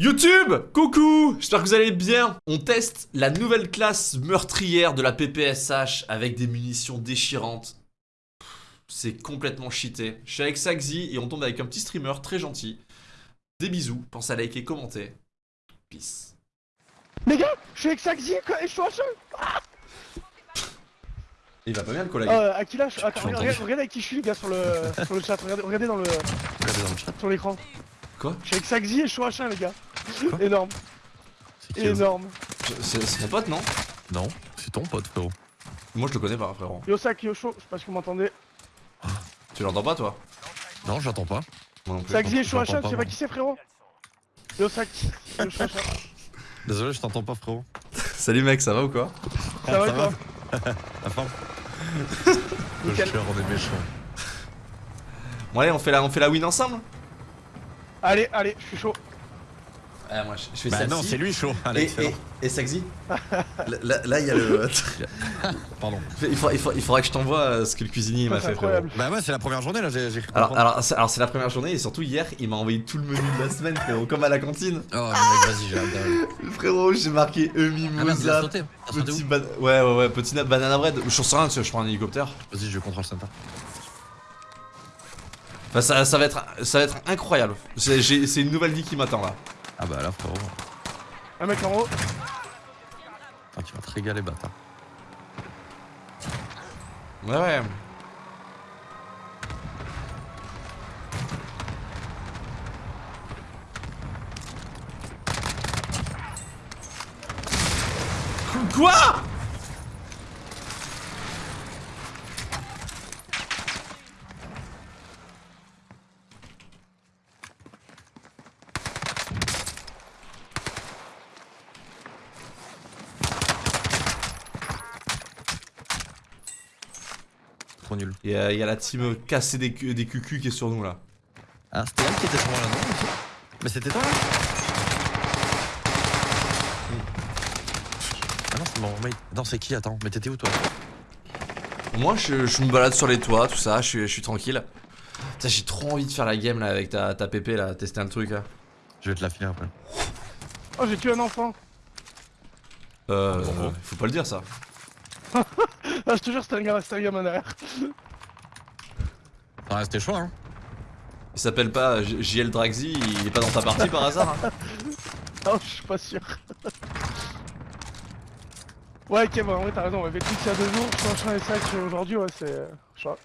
YouTube Coucou J'espère que vous allez bien On teste la nouvelle classe meurtrière de la PPSH avec des munitions déchirantes. C'est complètement cheaté. Je suis avec Saxi et on tombe avec un petit streamer très gentil. Des bisous, pensez à liker, commenter. Peace. Les gars, je suis avec Saxi et je suis en jeu Il va pas bien le collègue. euh, À qui là je- Attends, Tu regarde, l'entends regardez avec qui je suis les gars sur le, sur le chat, regardez, regardez dans le, Regardez dans le chat. sur l'écran. Quoi? Je suis avec Saxi et je suis en H1 les gars. Énorme, eux énorme. C'est mon pote, non? Non, c'est ton pote, frérot. Moi je le connais pas, frérot. Yo Sac, yo chaud, je sais pas si vous m'entendez. Tu l'entends pas, toi? Non, j'entends pas. Non plus. Saxi et H1, tu pas, sais pas qui c'est frérot? Yo Sac, yo, je suis en H1. Désolé, je t'entends pas, frérot. Salut mec, ça va ou quoi? Ça va ça quoi La forme Le cher, on est méchant. Bon allez, on fait la, on fait la win ensemble? Allez, allez, je suis chaud. Ah moi je, je fais Bah non, c'est lui chaud. Et, Allez, et, et Saxi Là, là, il y a le... Pardon. il, faudra, il, faudra, il faudra que je t'envoie euh, ce que le cuisinier m'a C'est fait, frérot. incroyable. Bah ouais, c'est la première journée là, j'ai Alors, alors, c'est- alors c'est la première journée et surtout hier, il m'a envoyé tout le menu de la semaine, frérot, comme à la cantine. Oh, mais mec, vas-y, j'ai hâte d'aller. Frérot, j'ai marqué Ah merde, il a mimosa, sauté. T'as sauté petit où ban... Ouais, ouais, ouais, petit na- banana bread. Je sais rien, tu sais, je prends un hélicoptère. Vas-y, je contrôle. Enfin, ça, ça, va, être, ça va être incroyable. C'est une nouvelle vie qui m'attend là. Ah bah là, frérot. Un mec en haut. Ah, tu vas te régaler, bâtard. Ouais, ouais. Quoi? Trop nul. Il y, a, il y a la team cassée des, cu- des cucus qui est sur nous là. Ah, c'était elle qui était sur moi là, non Mais c'était toi là Ah non, c'est mon mate. Attends, c'est qui Attends, mais t'étais où toi Moi je, je me balade sur les toits, tout ça, je suis, je suis tranquille. Putain, j'ai trop envie de faire la game là avec ta, ta pépé là, tester un truc là. Je vais te la filer après. Oh, j'ai tué un enfant. Euh, Bon, bon. faut pas le dire ça. Ah, je te jure, c'était un gars, c'était un gamin derrière. Ah, c'était chaud, hein Il s'appelle pas JL Draxi, il est pas dans ta partie par hasard hein Non, je suis pas sûr. Ouais, ok, bah en vrai, t'as raison. Ouais. Vécu il y a deux jours, je suis en train et sac aujourd'hui, ouais, c'est. Je pas.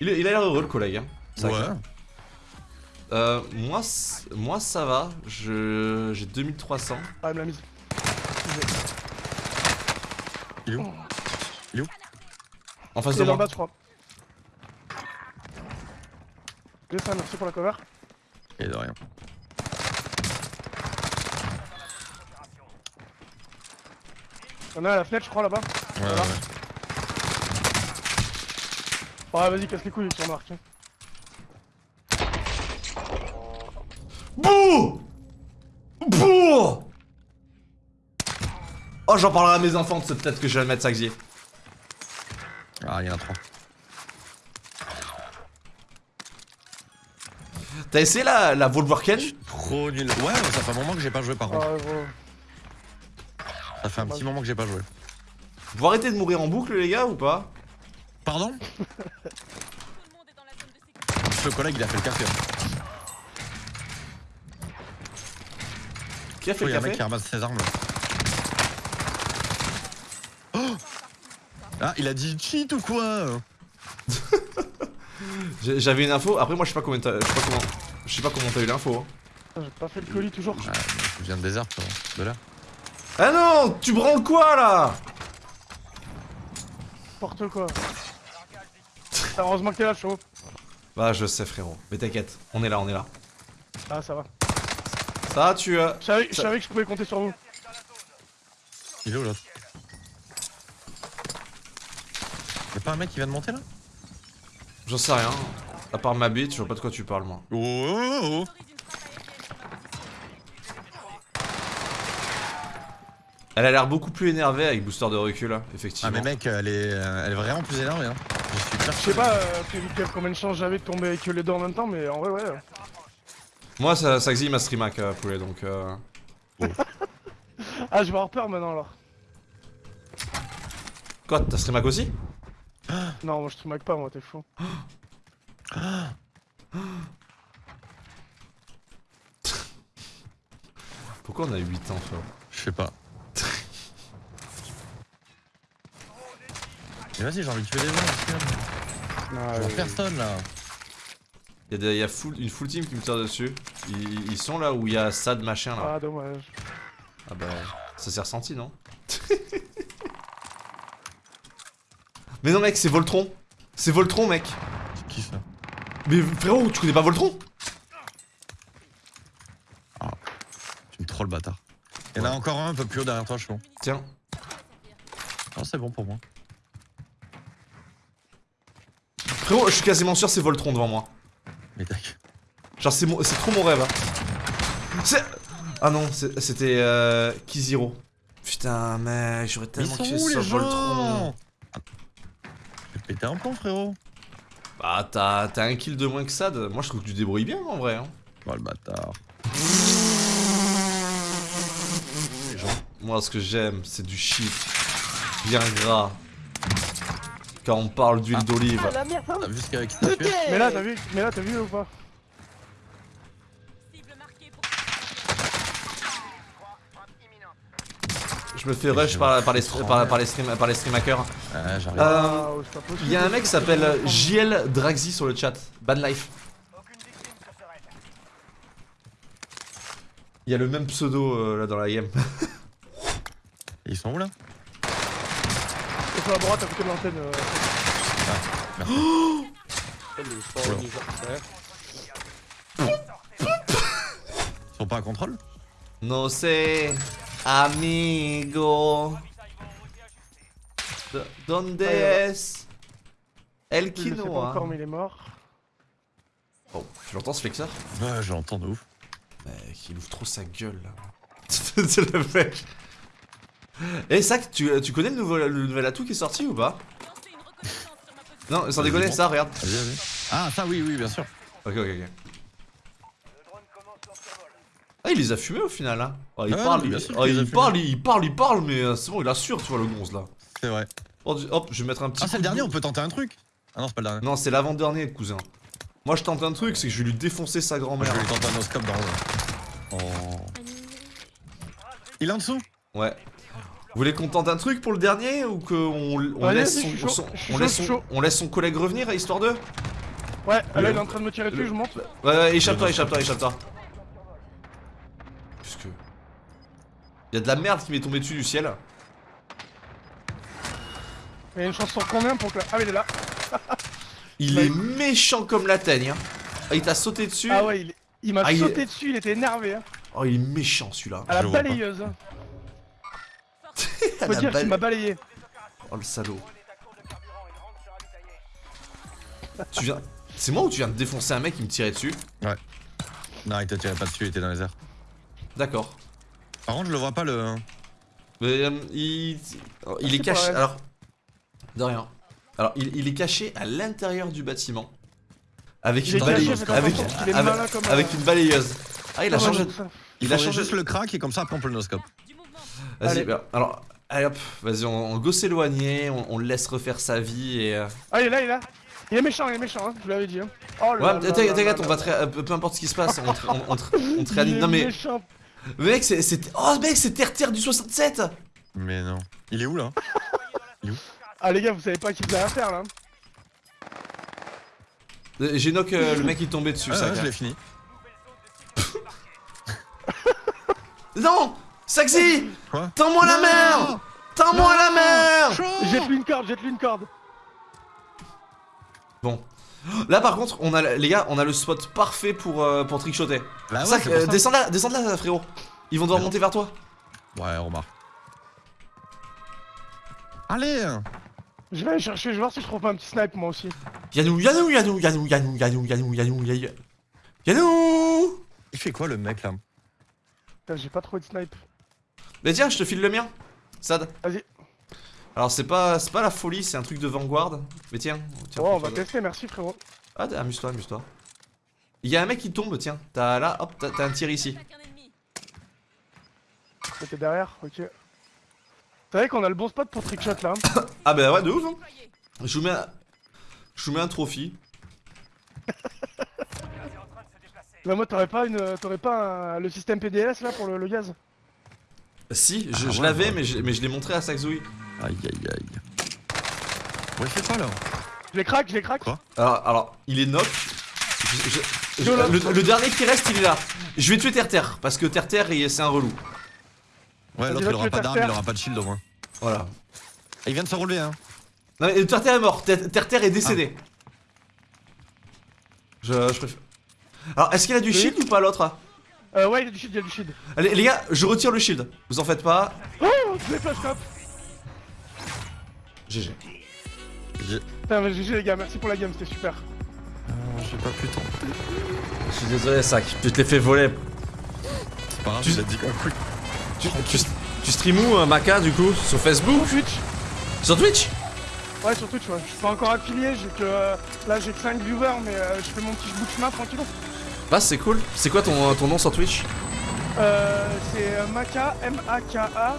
il, il a l'air heureux le collègue. Hein. Ça, Ouais. Euh, moi, moi ça va, je j'ai 2300. Ah, il me l'a mise. Il est où En face Il de est dans le moi. bas, je crois. Ok, ça, merci pour la cover. Et de rien. Y'en a à la fenêtre, je crois, là-bas. Ouais, Voilà. ouais. Ouais, vas-y, casse les couilles sur Marc. Oh, j'en parlerai à mes enfants, c'est peut-être que je vais le mettre ça, Xavier. Ah, il y en a trois. T'as essayé la, la Volkswagen Trop nul. Ouais, ça fait un moment que j'ai pas joué par contre. Ah, gros. Ça fait un petit moment que j'ai pas joué. Vous arrêtez de mourir en boucle, les gars, ou pas? Pardon? Le collègue il a fait le café. Qui a fait Il y le a un mec café? qui ramasse ses armes là. Oh ah, il a dit cheat ou quoi J'avais une info, après moi je sais pas combien t'as- je sais pas comment je sais pas comment t'as eu l'info. hein. Putain, J'ai pas fait le colis toujours. Ah, je viens de désert, frérot. De là. Ah non, tu branles quoi là? N'importe quoi. Ah, Heureusement que t'es là, chaud. Bah je sais frérot, mais t'inquiète, on est là, on est là. Ah, ça va. Ça tu euh... Je savais, Ça- que je pouvais compter sur vous. Il est où l'autre? Pas un mec qui vient de monter là? J'en sais rien. À part ma bite, je vois pas de quoi tu parles moi. Oh, oh, oh. Elle a l'air beaucoup plus énervée avec booster de recul, hein, Ah effectivement. mais mec, elle est, euh, elle est vraiment plus énervée hein. Je suis Je sais pas euh, combien de chances j'avais de tomber avec les deux en même temps, mais en vrai, ouais. Moi, ça, ça existe ma streamac, euh, poulet, donc. Euh... Ah, je vais avoir peur maintenant alors. Quoi, t'as streamac aussi? Non, moi je te pas, moi, t'es fou. Pourquoi on a 8 ans, frérot Je sais pas. Mais vas-y, j'ai envie de tuer les gens, Ah, Je vois personne là. Il y a, des- il y a full- une full team qui me tire dessus. Ils, ils sont là où il y a Sad machin là. Ah, dommage. Ah bah, ça s'est ressenti, non? Mais non, mec, c'est Voltron. C'est Voltron, mec. C'est qui ça Mais frérot, tu connais pas Voltron? Tu me trolls, bâtard. Il y en a encore un un peu plus haut derrière toi, je pense. Tiens. Non, c'est bon pour moi. Frérot, je suis quasiment sûr c'est Voltron devant moi. Mais tac. Genre, c'est mon- trop mon rêve. hein. C'est. Ah non, c'était euh, Kiziro. Putain, mec, j'aurais tellement kiffé les Voltron. Ah. Vais péter un plomb, frérot. Bah, t'as t'as un kill de moins que Sad. Moi, je trouve que tu débrouilles bien en vrai. Hein. Oh le bâtard. Moi, ce que j'aime, c'est du shit. Bien gras. Quand on parle d'huile d'olive. Ah, la merde, hein. Mais là, t'as vu, mais là, t'as vu ou pas? Je me fais rush par, par les, par, par les, stream, par les streamhackers. Euh, Ah, c'est possible. Il y a un mec qui s'appelle JL Draxi sur le chat. Ban life. Il y a le même pseudo euh, là dans la game. Ils sont où là? C'est sur la droite à côté de l'antenne. euh. Ils sont pas à contrôle? No sé, amigo. Donde es? El quinoa encore, mais il est mort. Oh, tu l'entends ce flexeur Ouais, je l'entends de ouf. Mec, il ouvre trop sa gueule là. C'est le mec. Eh, Sac, tu, tu connais le nouveau, le nouvel atout qui est sorti ou pas? Non, sans Vas-y, déconner, ça, regarde. Ah, ça, oui, oui, bien sûr. Ok, ok, ok. Ah, il les a fumés au final, hein. Oh, il Ah, parle, il, oh, parle, il parle, il parle, mais euh, c'est bon, il assure, tu vois, le gonze là. C'est vrai. Oh, hop, je vais mettre un petit. Ah, c'est le de dernier, on peut tenter un truc Ah non, c'est pas le dernier. Non, c'est l'avant-dernier, cousin. Moi, je tente un truc, c'est que je vais lui défoncer sa grand-mère. je vais lui tenter un oscope dans le. Oh. Il est en dessous Ouais. Vous voulez qu'on tente un truc pour le dernier ou qu'on on laisse, son, on, laisse collègue revenir, histoire de Ouais, là, il est en train de me tirer dessus, je monte. Ouais, ouais, échappe-toi, échappe-toi, échappe-toi. Y'a de la merde qui m'est tombée dessus du ciel. Il y a une chance sur combien pour que. Ah, mais il est là. Il Ouais. est méchant comme la teigne. Hein. Ah, il t'a sauté dessus. Ah, ouais, il, est- il m'a Ah, il sauté dessus, il était énervé. Hein. Oh, il est méchant celui-là. À la Je balayeuse. hein. Faut la dire qu'il m'a balayé. Oh le salaud. tu viens. C'est moi ou tu viens de défoncer un mec qui me tirait dessus? Non, il te tirait pas dessus, il était dans les airs. D'accord. Par contre, je le vois pas le. Mais euh, il. oh, Il est caché. Alors. De rien. Alors, il, il est caché à l'intérieur du bâtiment. Avec Il une est caché, balayeuse. faites Avec, attention, parce qu'il est avec, malin comme un- avec une balayeuse. Ah, il a changé. Il, Il a changé. juste le crack et comme ça, après on peut le noscope. Vas-y, Allez. bah, alors. Allez hop, vas-y, on, on go s'éloigner, on, on le laisse refaire sa vie et. euh, Ah, il est là, il est là. Il est méchant, il est méchant, hein, je vous l'avais dit. Hein. Oh là Ouais, là t'inquiète, là t'inquiète, là on va ré- euh, peu peu importe ce qui se passe, on te, on, on te- on te Il réanime. est Non mais, méchant. Mec, c'est, c'est- oh mec, c'est Terre Terre du 67 Mais non. Il est où là? Ah, les gars, vous savez pas qui vous avez affaire là. Euh, J'ai knock euh, le mec qui tombait dessus, Ah, ça. ouais, je l'ai fini. Non Saxi Quoi? Tends-moi la Non mer Tends-moi la mer Jette-lui une corde, jette-lui une corde. Bon. Là par contre, on a les gars, on a le spot parfait pour, euh, pour trickshotter. Bah ouais, Sac, c'est pour euh, descends là, descends là frérot. Ils vont devoir non. monter vers toi. Ouais, on remarque. Allez Je vais aller chercher, je vais voir si je trouve pas un petit snipe moi aussi. Yanou, Yanou, Yanou, Yanou, Yanou, Yanou, Yanou, Yanou, Yanou. Yanou Il fait quoi le mec là? Putain, j'ai pas trouvé de snipe. Mais tiens, je te file le mien. Sad. Vas-y. Alors c'est pas, c'est pas la folie, c'est un truc de Vanguard. Mais tiens, tiens. Oh, on va tester, merci frérot. Ah, amuse-toi, amuse-toi. Il y a un mec qui tombe, tiens. T'as là, hop, t'as un tir ici. C'était derrière, ok. C'est vrai qu'on a le bon spot pour trickshot là. hein. Ah bah ouais, de ouf. hein. Je vous mets un, je vous mets un trophy. Bah moi t'aurais pas une, t'aurais pas un- le système PDS là pour le, le gaz? Si, je, Ah je ouais, l'avais, ouais. mais je, mais je l'ai montré à Saxoui. Aïe aïe aïe. Ouais, fais quoi là Je les craque, je les craque. Quoi Alors, alors, il est knock. Je- je- je- Yo, là. le, le dernier qui reste, il est là. Je vais tuer Terre-Terre, parce que Terre-Terre, il- c'est un relou. Ouais, l'autre il aura pas d'arme, il aura pas de shield au moins. Voilà. Il vient de se relever hein. Non, mais Terre-Terre est mort. Ter- Terre-Terre est décédé. Je, je préfère. Alors, est-ce qu'il a du Oui. shield ou pas l'autre Euh, ouais, il a du shield, il a du shield. Allez, les gars, je retire le shield. Vous en faites pas. Oh, je les flash top. GG. J'ai Putain, mais GG les gars, merci pour la game, c'était super. euh, j'ai pas pu tenter. Je suis désolé, Sac. Tu te l'ai fait voler. C'est pas grave, Tu- dit quoi Tu, tu, tu stream où, euh, Maca, du coup? Sur Facebook? Sur Twitch Sur Twitch? Ouais, sur Twitch, ouais. Je suis pas encore affilié, j'ai que. euh, là, j'ai que 5 viewers, mais euh, je fais mon petit bout de chemin tranquille. Bah, c'est cool. C'est quoi ton, ton nom sur Twitch? Euh, c'est Maka, M-A-K-A,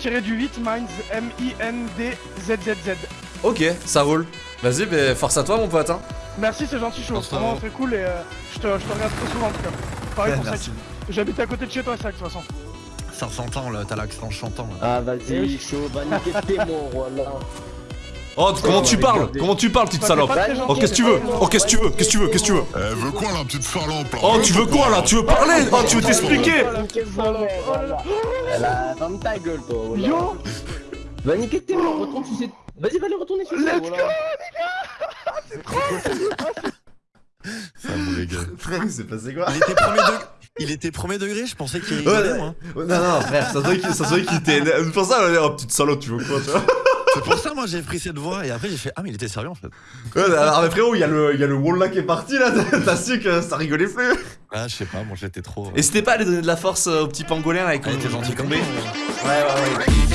tiré du 8, Minds, M-I-N-D-Z-Z-Z. Ok, ça roule. Vas-y, bah, force à toi, mon pote. Hein. Merci, c'est gentil, chaud. Pense-toi, Vraiment très cool et euh, je, te, je te regarde très souvent en tout cas. Pareil pour Merci. Sac. J'habite à côté de chez toi, Sac, de toute façon. Ça s'entend là, t'as l'accent chantant là. Ah Eh vas-y, oui. chaud, va niquer tes mots, voilà. Oh, comment tu parles? Comment tu parles, petite salope c'est Oh, Oh, qu'est-ce que tu c'est veux? Oh, qu'est-ce que tu veux? Qu'est-ce que tu veux? Qu'est-ce que tu veux? Elle veut quoi la petite salope là? Oh, tu veux quoi là? Tu veux parler? Oh, tu veux t'expliquer? Oh là là. voilà. Ferme ta gueule toi, voilà. Yo Va niquer tes mots, retourne sur ces... Vas-y, va les retourner sur ces, Let's voilà. Ça mauvais gars. Frère, c'est passé quoi? Il était premier degré. Il était premier degré, je pensais qu'il Ouais, moi. Non, non, frère, ça se voit qu'il était. C'est pour ça, on va dire, oh, petite salope, tu veux quoi, tu vois C'est pour ça moi j'ai pris cette voix et après j'ai fait Ah mais il était sérieux en fait. Ouais, alors, mais frérot, il y, a le- il y a le wall là qui est parti là, t'as su que ça rigolait plus. Ah je sais pas, moi j'étais trop. N'hésitez pas à aller donner de la force euh, au petit pangolin là avec Elle était gentille comme Ouais, ouais, ouais, il gentil.